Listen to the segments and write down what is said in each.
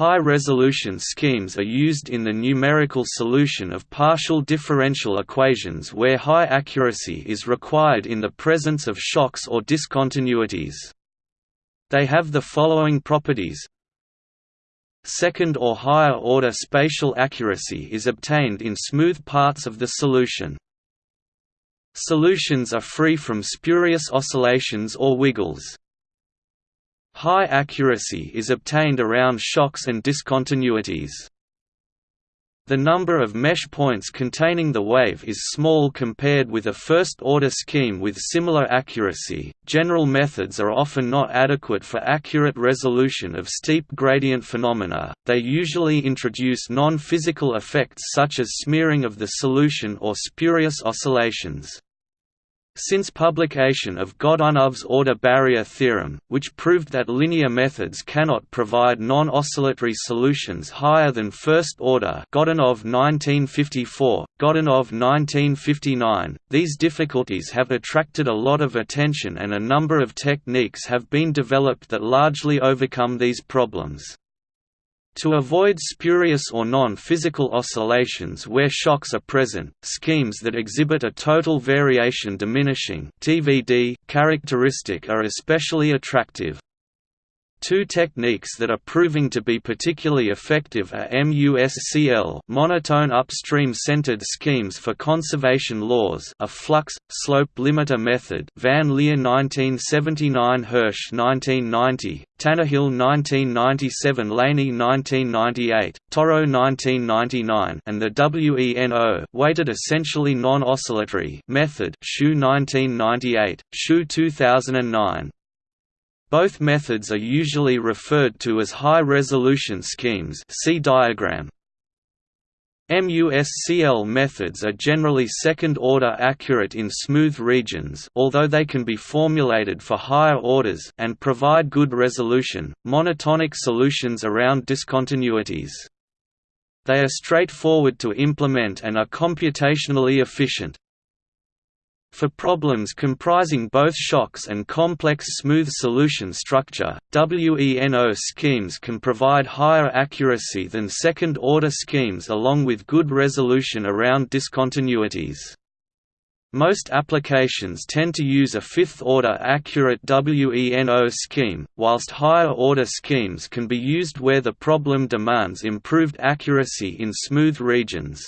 High-resolution schemes are used in the numerical solution of partial differential equations where high accuracy is required in the presence of shocks or discontinuities. They have the following properties Second or higher order spatial accuracy is obtained in smooth parts of the solution. Solutions are free from spurious oscillations or wiggles. High accuracy is obtained around shocks and discontinuities. The number of mesh points containing the wave is small compared with a first-order scheme with similar accuracy. General methods are often not adequate for accurate resolution of steep gradient phenomena. They usually introduce non-physical effects such as smearing of the solution or spurious oscillations. Since publication of Godunov's order barrier theorem, which proved that linear methods cannot provide non-oscillatory solutions higher than first order Godunov 1954, Godunov 1959, these difficulties have attracted a lot of attention and a number of techniques have been developed that largely overcome these problems. To avoid spurious or non-physical oscillations where shocks are present, schemes that exhibit a total variation diminishing characteristic are especially attractive. Two techniques that are proving to be particularly effective are MUSCL monotone upstream-centered schemes for conservation laws a flux, slope limiter method Van Leer 1979 Hirsch 1990, Tannehill 1997 Laney 1998, Toro 1999 and the WENO weighted essentially non-oscillatory method Shu 1998, Shu 2009. Both methods are usually referred to as high-resolution schemes see diagram. MUSCL methods are generally second-order accurate in smooth regions although they can be formulated for higher orders and provide good resolution, monotonic solutions around discontinuities. They are straightforward to implement and are computationally efficient. For problems comprising both shocks and complex smooth solution structure, WENO schemes can provide higher accuracy than second-order schemes along with good resolution around discontinuities. Most applications tend to use a fifth-order accurate WENO scheme, whilst higher-order schemes can be used where the problem demands improved accuracy in smooth regions.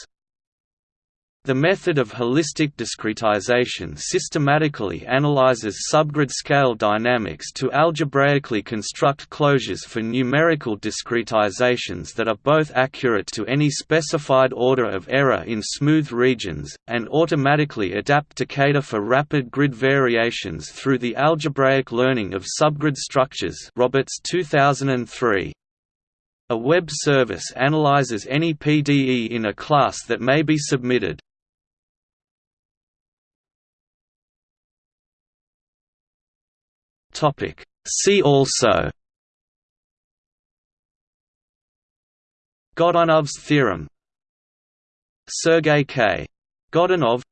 The method of holistic discretization systematically analyzes subgrid scale dynamics to algebraically construct closures for numerical discretizations that are both accurate to any specified order of error in smooth regions, and automatically adapt to cater for rapid grid variations through the algebraic learning of subgrid structures Roberts 2003. A web service analyzes any PDE in a class that may be submitted. Topic See also Godunov's theorem Sergei K. Godunov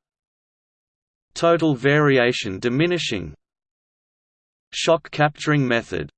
Total variation diminishing Shock capturing method